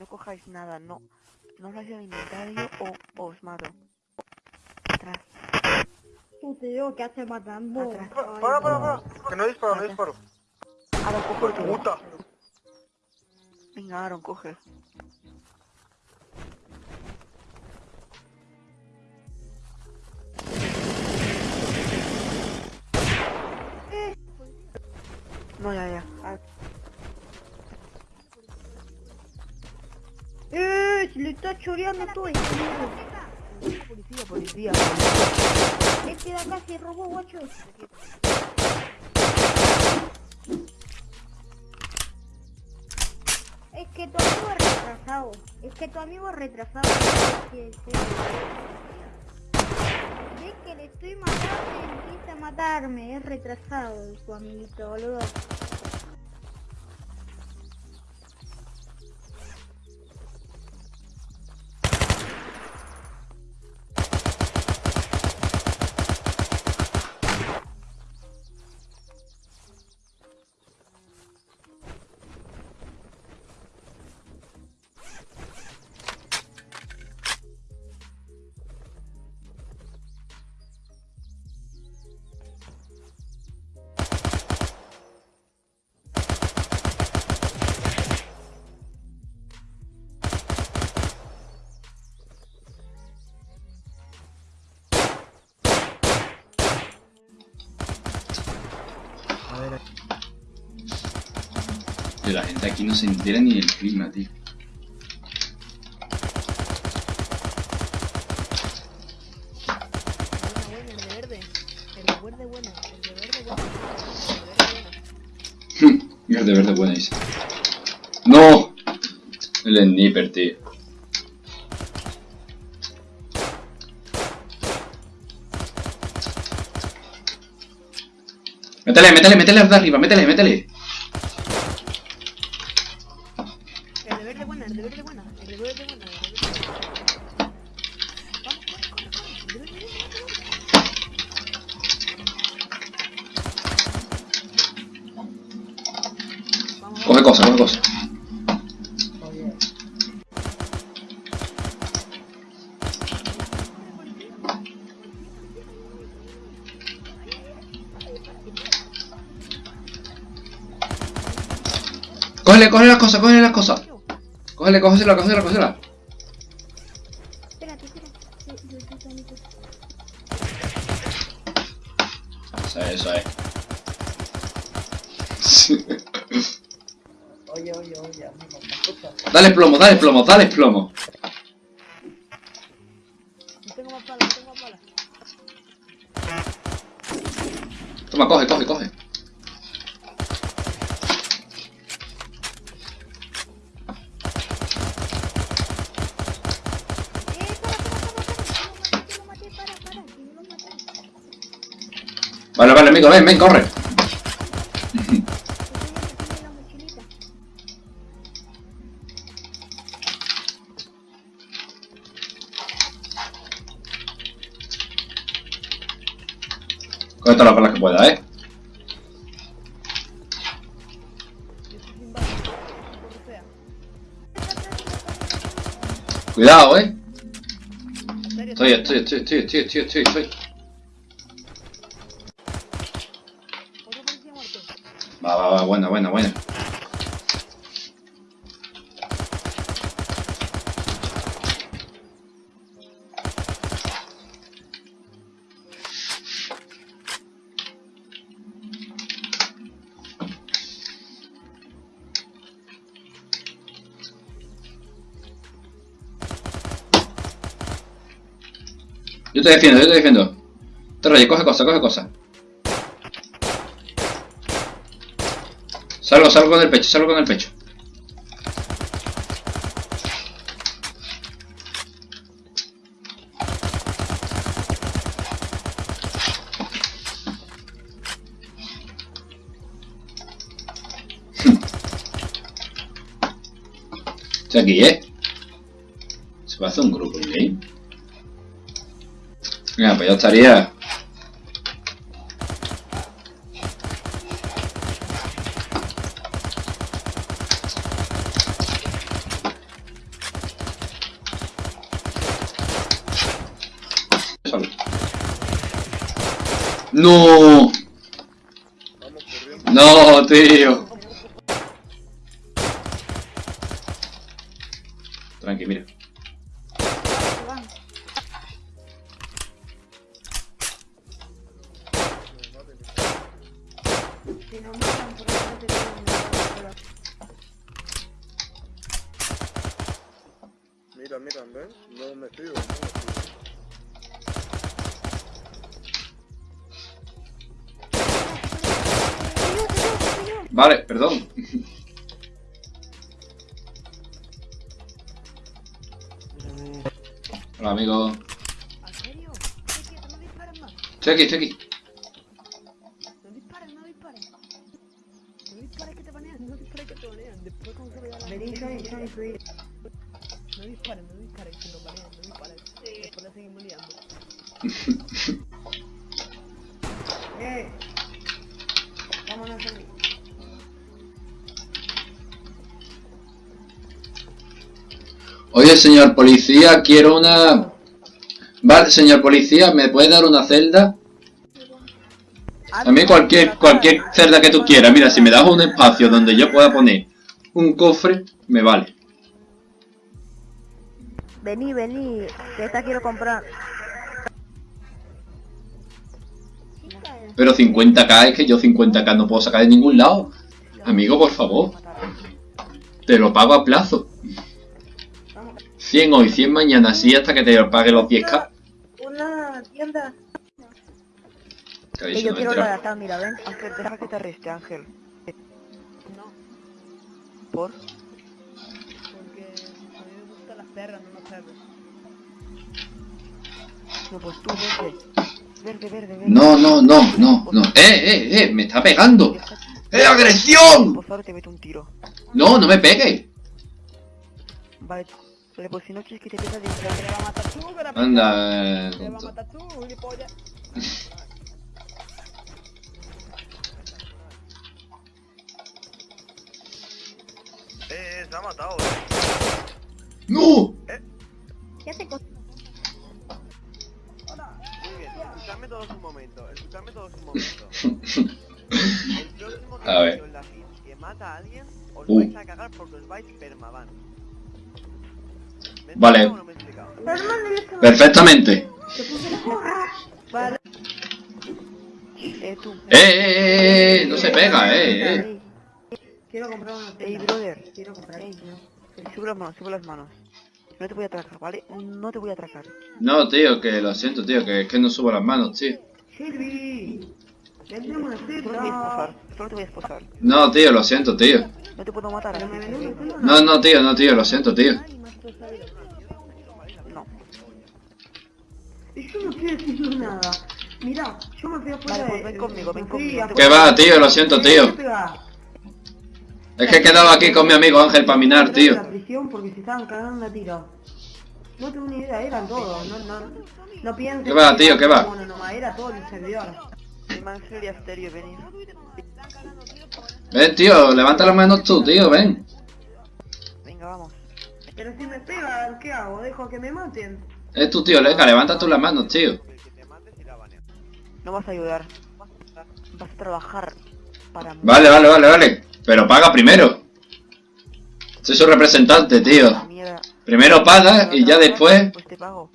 No cojáis nada, no. No os el inventario o os mato. Atrás. Tú te digo que hace matando. Atrás. Para, para, para. Que no disparo, no disparo. Aaron, coge el. Puta. Venga, Aaron, coge. No, ya, ya. Se le está choreando todo el Policía, policía. Este de acá se robó, guacho. Es que tu amigo es retrasado. Es que tu amigo es retrasado. Sí, sí. Es que le estoy matando y empieza a matarme. Es retrasado tu amiguito, boludo. Tío, la gente aquí no se entera ni del clima, tío. Bueno, el de verde. El de verde bueno. El de verde bueno. Y el de verde buena dice. ¡No! El sniper, tío. Métele, métele, métele de arriba, métele, métele. El de verde buena, el de verde buena. El de verde buena. El de verde buena. Vamos, corre, corre, corre. El de verde buena, el de verde buena. Coge cosas. Cógele, cógele las cosas, cógele las cosas. Cógele, cógesela, cógesela, cógesela. Dale plomo, dale plomo, dale plomo. Tengo más balas, no tengo más balas. Toma, coge, coge, coge. Vale, vale, amigo, ven, ven, corre. Cuidado, eh. En serio, Estoy, estoy, estoy, estoy, estoy, estoy, estoy, estoy. Yo te defiendo, yo te defiendo. Te rayes, coge cosas, coge cosas. Salgo, salgo con el pecho, salgo con el pecho. Estoy aquí, ¿eh? Se va a hacer un grupo game. Pues ya estaría. No. No, tío. Vale, perdón. Hola, amigo. Estoy aquí. Oye, señor policía, quiero una... Vale, señor policía, ¿me puede dar una celda? A mí cualquier, cualquier celda que tú quieras. Mira, si me das un espacio donde yo pueda poner un cofre, me vale. Vení, vení, que esta quiero comprar. Pero 50k es que yo 50k no puedo sacar de ningún lado. Amigo, por favor. Te lo pago a plazo. 100 hoy, 100 mañana, así hasta que te pague los 10k. Una tienda. Yo quiero la de acá, mira, ven. Ángel, deja que te arreste, Ángel. No, ¿Por? porque a mí me gustan las perras, no los perros. No, pues tú, verde. Verde, verde, verde. No, no, no, no, no. ¡Eh, eh, eh! ¡Me está pegando! ¡Eh, agresión! Pues ahora te meto un tiro. No, no me pegue. Vale, vale, pues si no quieres que te pega de Que le va a matar tú, que la Anda, eh, Que le va a matar tú, gilipollas. Eh, eh, se ha matado, eh. ¡No! ¿Qué hace cosas? Muy bien, escuchadme todos un momento, escuchadme todos un momento. El próximo que A ver. la que mata a alguien, os Uh. vais a cagar porque os vais permaban. ¿Me he Vale. Perfectamente. Vale. Eh, tú. ¡Eh, eh, eh! No se pega, eh, eh. Quiero comprar una ey, brother. Quiero comprar. Ey, sube las manos, sube las manos. No te voy a atracar, ¿vale? No te voy a atracar. No, tío, que lo siento, tío, que es que no subo las manos, tío. Una Solo te voy a esposar, solo te voy a esposar. No, tío, lo siento, tío. No te puedo matar. No, no, tío, no, tío, lo siento, tío. Yo no estoy diciendo nada. Mira, yo me fui afuera Vale, pues de- ven conmigo, ven conmigo, Que afuera- va, tío, lo siento, tío. Es que he quedado aquí con mi amigo Ángel para minar, tío. la prisión porque se estaban cagando a tiro. No tengo ni idea, eran todos. No, no, no pienses. ¿Qué va, tío, qué va? Bueno, nomás, era todo el servidor. Ángel y Asterio, venid. Ven, tío, levanta las manos tú, tío, ven. Venga, vamos. Pero si me pegan, ¿qué hago? ¿Dejo que me maten? Es tu tío, Leca, levanta tú las manos, tío. No vas a ayudar. Vas a trabajar para mí. Vale, vale, vale, vale. Pero paga primero. Soy su representante, tío. Primero paga y ya después... Después te pago.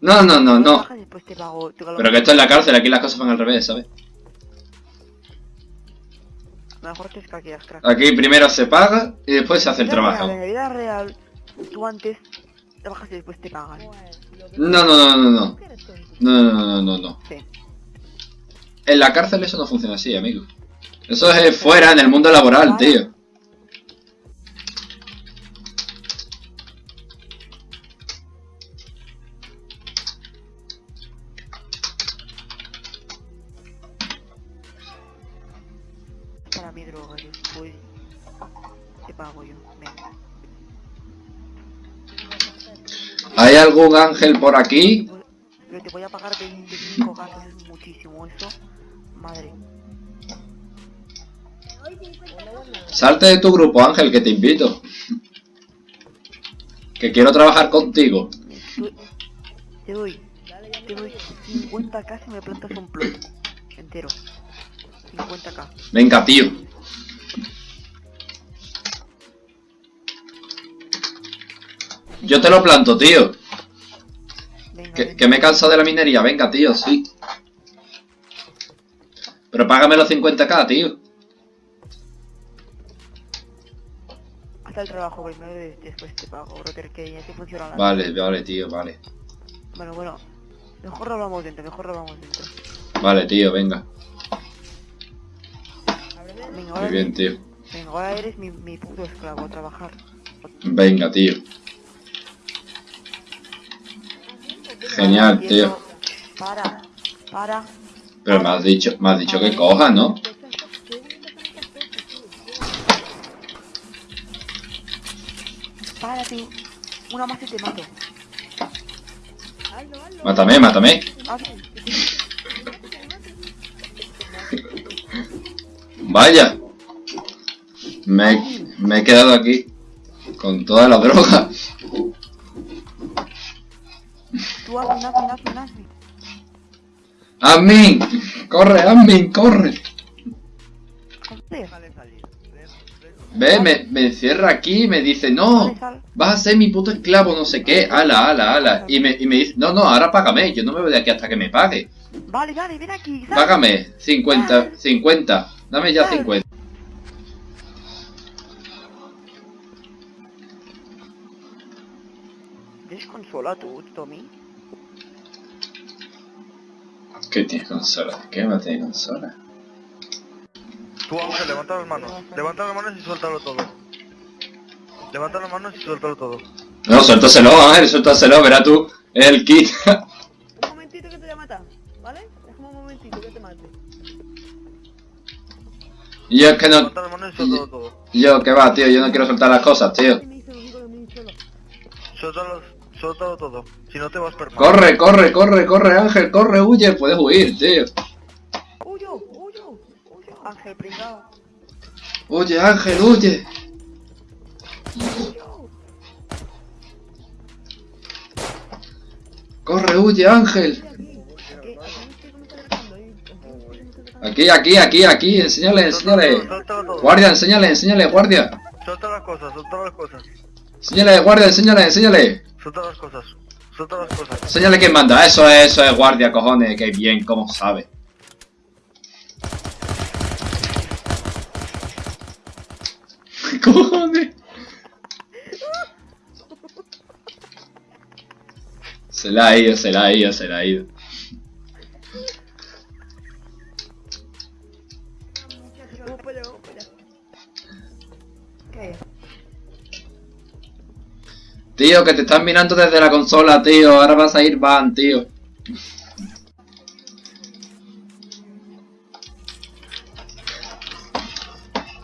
No, no, no, no. Pero que esto es la cárcel, aquí las cosas van al revés, ¿sabes? Mejor te escaqueas, crack. Aquí primero se paga y después se hace el trabajo. En la vida real, tú antes trabajas y después te pagan. No, no, no, no, no. No, no, no, no, no. Sí. En la cárcel eso no funciona así, amigo. Eso es fuera, en el mundo laboral, tío. Algún ángel por aquí? Pero te voy a pagar 25 gatos, es muchísimo eso. Madre. Salte de tu grupo, Ángel, que te invito. Que quiero trabajar contigo. Te doy. Te doy. Te doy 50 casi me plantas un plot. Entero. 50k. Venga, tío. Yo te lo planto, tío. Que, me he cansado de la minería. Venga, tío, sí. Pero págame los 50k, tío. Haz el trabajo primero y después te pago, brother, que así funciona la Vale, vale, tío, vale. Bueno, bueno. Mejor lo hablamos dentro, mejor lo hablamos dentro. Vale, tío, venga. Venga, Muy bien, tío. venga, ahora eres mi, mi puto esclavo a trabajar. Venga, tío. Genial, tío. Para, para. Pero me has dicho, me has dicho que coja, ¿no? Para, tío. Una más y te mato. Mátame, mátame. Vaya. Me, me he quedado aquí. Con toda la droga. Tú hazme, hazme, hazme, hazme. Admin. Corre, admin, corre. Ve, me, me encierra aquí y me dice, no, vas a ser mi puto esclavo, no sé qué, ala, ala, ala. Y me, y me dice, no, no, ahora págame, yo no me voy de aquí hasta que me pague. Vale, vale, ven aquí. sal. Págame, 50, 50, dame ya 50. ¿Tienes consola tú, Tommy? ¿Qué tiene consola? ¿Qué va a tener consola? Tú, Ángel, levanta las manos. Levanta las manos y suéltalo todo. Levanta las manos y suéltalo todo. No, suéltaselo, Ángel, suéltaselo, verá tú, el kit. Un momentito que te voy a matar, ¿vale? Déjame un momentito que te mate. Yo es que no, Levanta las manos y suéltalo todo. yo que va, tío, yo no quiero soltar las cosas, tío. Suéltalo, suéltalo todo. Si no te vas permanente. Corre, corre, corre, corre, Ángel, corre, huye, puedes huir, tío. ¡Huyo! ¡Huyo! ¡Huyo! Ángel, pringao. Huye, Ángel, huye. Corre, huye, Ángel. Aquí, aquí, aquí, aquí, enséñale, enséñale. Guardia, enséñale, enséñale, guardia. Suelta las cosas, suelta las cosas. Enséñale, guardia, enséñale, enséñale. Suelta las cosas. Suelta las cosas. Enséñale quién manda. Eso es, eso es guardia, cojones. Que bien, cómo sabe. cojones. Se la ha ido, se la ha ido, se la ha ido. Tío, que te están mirando desde la consola, tío. Ahora vas a ir van, tío.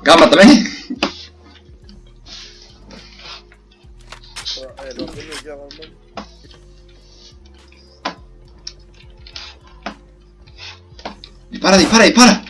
Gama también. Dispara, dispara, dispara.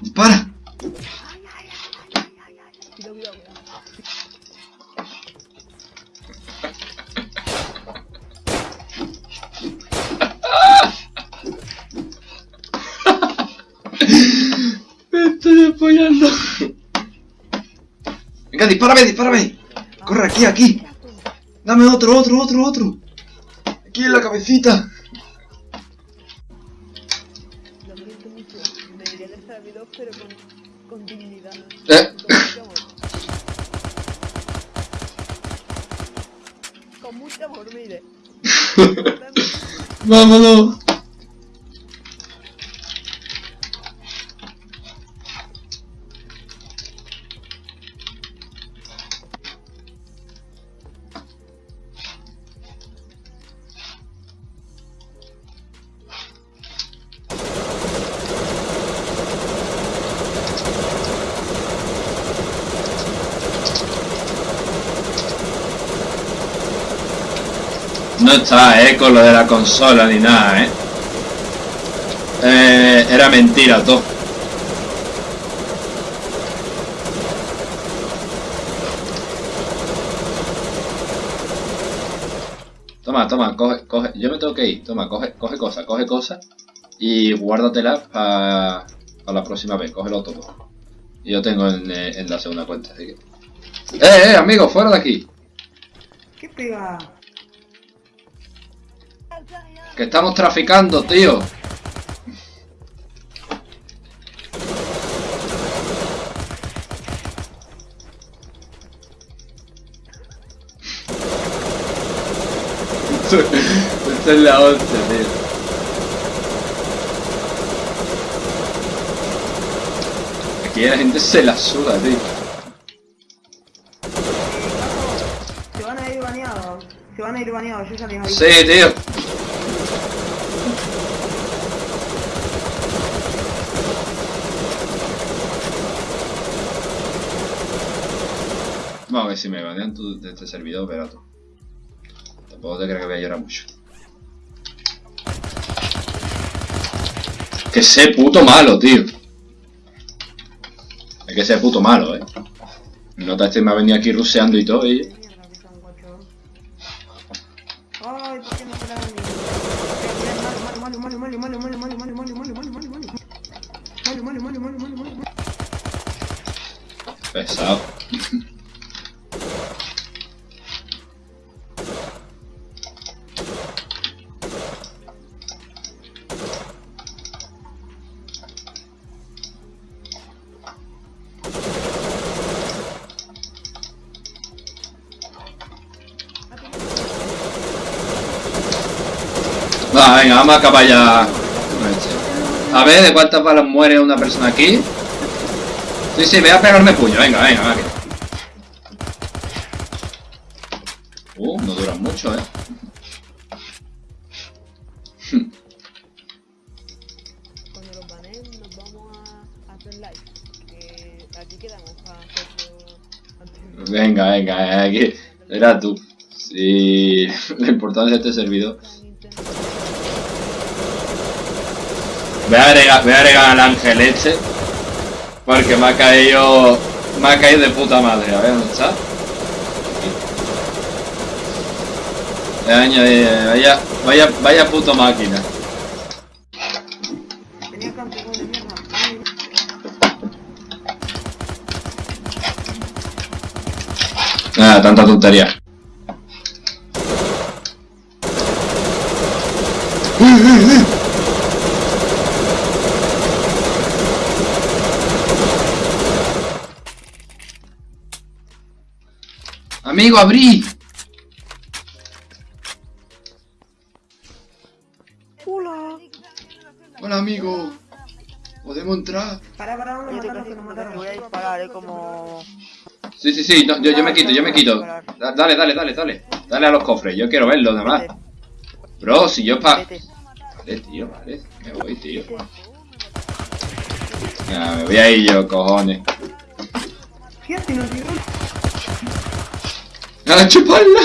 Dispara. Cuidado, cuidado, cuidado. Me estoy apoyando. Venga, dispárame, dispárame. Corre aquí, aquí. Dame otro, otro, otro, otro. Aquí en la cabecita. Lo siento mucho. Pero con, con dignidad. Eh. Con mucho amor. Con mucho amor, mire. Vámonos. No está, eh, con lo de la consola ni nada, eh. Eh, era mentira todo. Toma, toma, coge, coge. Yo me tengo que ir. Toma, coge, coge cosas, coge cosas. y guárdatela para la próxima vez, cógelo todo. Y yo tengo en, eh, en la segunda cuenta, así que... ¡Eh, eh, amigo! ¡Fuera de aquí! ¿Qué pega? ¡Que estamos traficando, tío! Esta es la hostia, tío. Aquí la gente se la suda, tío. Se van a ir baneados. Se van a ir baneados, yo ya aviso. Sí, tío. A ver si me banean tú de este servidor, pero tú. Tampoco te creo que voy a llorar mucho. Que sé puto malo, tío. Es que sé puto malo, eh. Nota este me ha venido aquí ruseando y todo, y... Mierda, Va, venga, vamos a acabar ya. A ver, ¿de cuántas balas muere una persona aquí? Sí, sí, voy a pegarme puño, venga, venga, venga. Uh, no duran mucho, eh. Cuando los baneen nos vamos a hacer live. Que aquí quedamos para hacerlo Venga, venga, eh, aquí. Era tú. Sí, la importancia de este servidor. Voy a agregar, voy a agregar al ángel este. Porque me ha caído. Me ha caído de puta madre. A ver dónde está. Voy a añadir- Vaya, vaya, vaya puto máquina. Tenía campeón de mierda. Ay, Nada, tanta tontería. Amigo, abrí. Hola, amigo. ¿Podemos entrar? Para, para, que nos te mataron. voy a disparar, eh, como... Sí, sí, sí, no, yo, yo me quito, yo me quito. Da- Dale, dale, dale, dale. Dale a los cofres, yo quiero verlo nada más. Bro, si yo pa... Vale, tío, vale. Me voy, tío. Ya, me voy a ir yo, cojones. ¡A chuparla!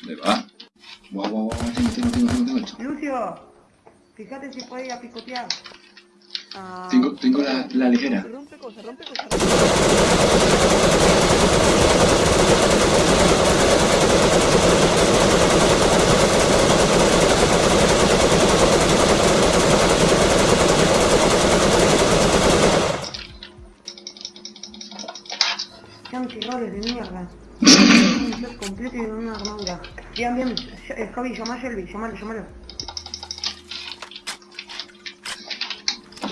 ¿Dónde va? Guau, guau, guau, tengo, tengo, tengo, tengo, tengo esto. Lucio, fíjate si puede ir a picotear. Ah, Tengo, tengo la, la ligera. Rompe rompe. De mierda. Un completo y una armadura. Bien, bien. Eh, Javi, llama a Shelby, llamalo, llamalo.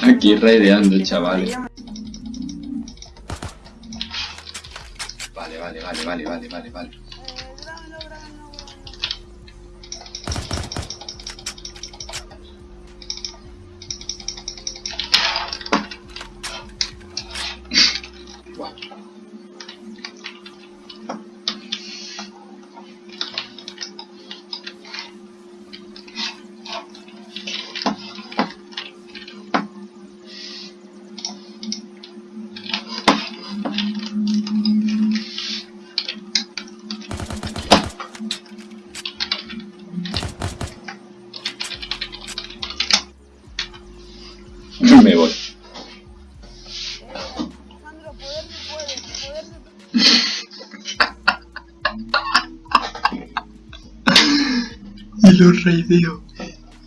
Aquí raideando, chavales. Vale, vale, vale, vale, vale, vale, vale. Raideo.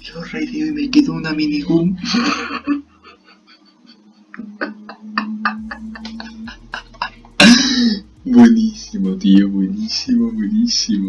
Y lo raideo y me quedo una minigun. Buenísimo, tío, buenísimo, buenísimo.